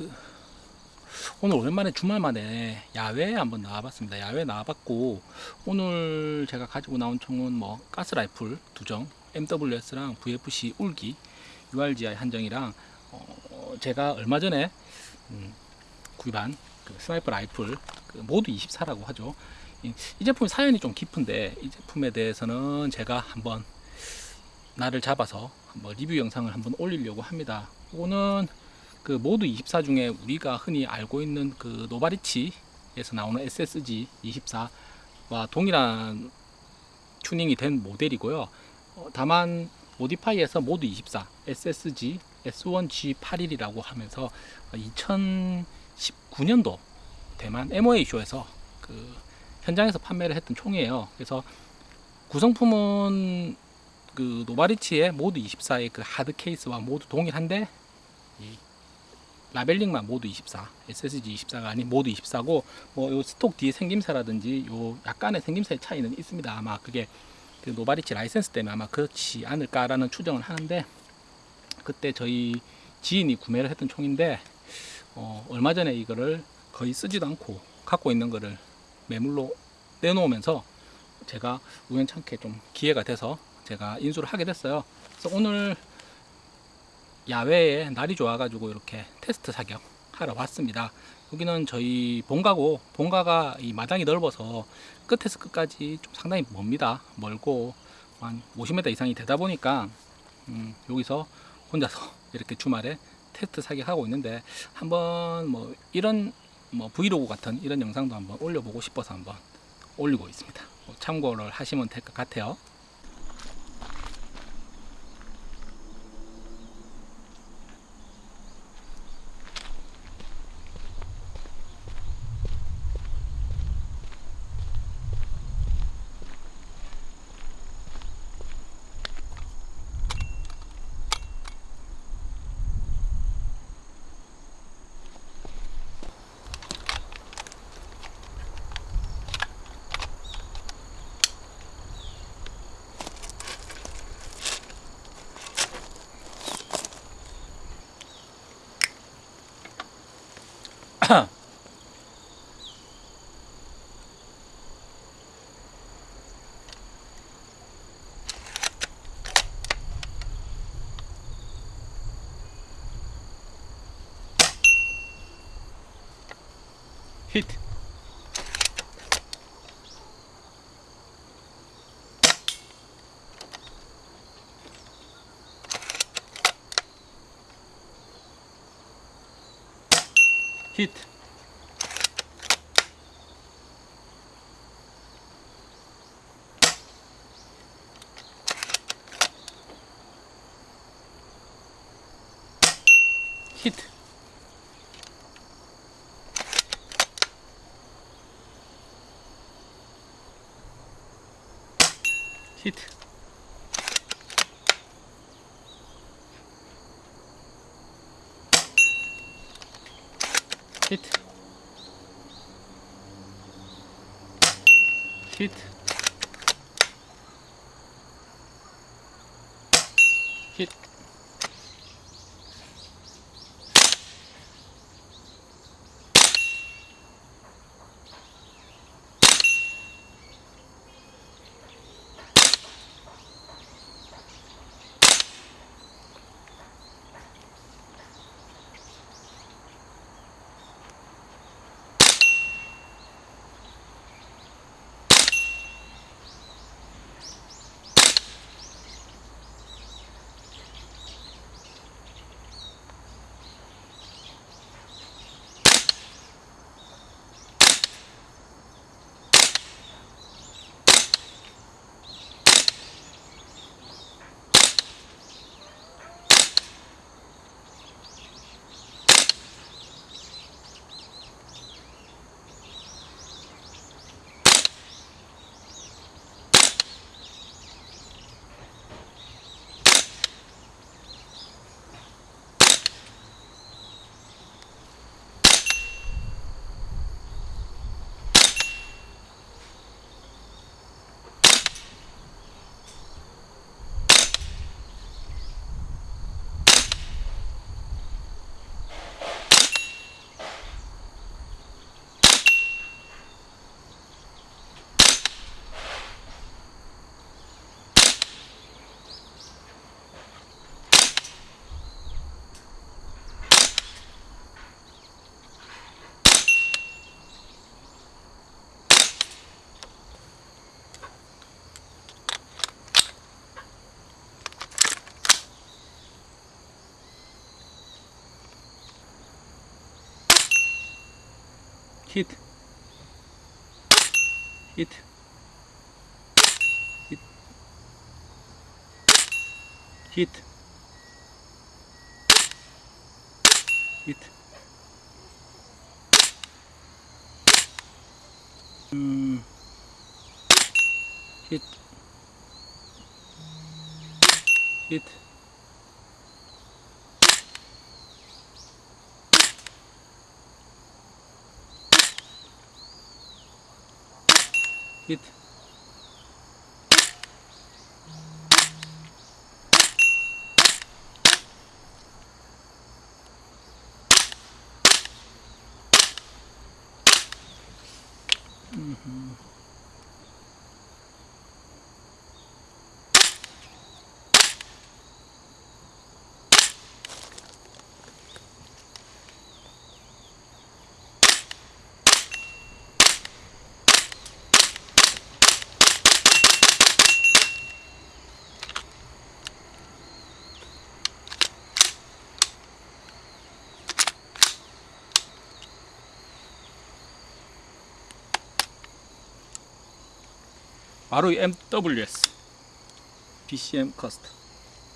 그 오늘 오랜만에 주말만에 야외에 한번 나와봤습니다. 야외 나와봤고 오늘 제가 가지고 나온 총은 뭐 가스 라이플 두정, MWS랑 VFC 울기, URGI 한정이랑 어, 제가 얼마 전에 음, 구입한 그 sniper rifle 그 Mod 24라고 하죠. 이, 이 제품이 사연이 좀 깊은데 이 제품에 대해서는 제가 한번 날을 잡아서 한번 리뷰 영상을 한번 올리려고 합니다. 이거는 그 Mod 24 중에 우리가 흔히 알고 있는 그 노바리치에서 나오는 SSG 24와 동일한 튜닝이 된 모델이고요. 어, 다만 Modify에서 Mod 24 SSG S1G81이라고 하면서 2019년도 대만 MOA 쇼에서 그 현장에서 판매를 했던 총이에요. 그래서 구성품은 그 Novritsch의 Mod 24의 그 hard case와 모두 동일한데 이 labeling만 Mod 24 SSG 24가 아닌 Mod 24고 뭐 요 stock 뒤에 생김새라든지 요 약간의 생김새의 차이는 있습니다. 아마 그게 그 Novritsch 라이센스 때문에 아마 그렇지 않을까라는 추정을 하는데 그때 저희 지인이 구매를 했던 총인데 어, 얼마 전에 이거를 거의 쓰지도 않고 갖고 있는 거를 매물로 내놓으면서 제가 우연찮게 좀 기회가 돼서 제가 인수를 하게 됐어요. 그래서 오늘 야외에 날이 좋아가지고 이렇게 테스트 사격 하러 왔습니다. 여기는 저희 본가고 본가가 이 마당이 넓어서 끝에서 끝까지 좀 상당히 멉니다. 멀고 한 50m 이상이 되다 보니까 음, 여기서 혼자서 이렇게 주말에 테스트 사격하고 있는데 한번 뭐 이런 뭐 브이로그 같은 이런 영상도 한번 올려보고 싶어서 한번 올리고 있습니다. 뭐 참고를 하시면 될 것 같아요. Hit. Hit. Hit. Hit. Hit. Hit. Hit. Hit. Hit. Hit. Hit. Hit. Hmm. Hit. Hit. спит. Mm-hmm. 바로 이 MWS BCM 커스텀